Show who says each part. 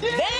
Speaker 1: Then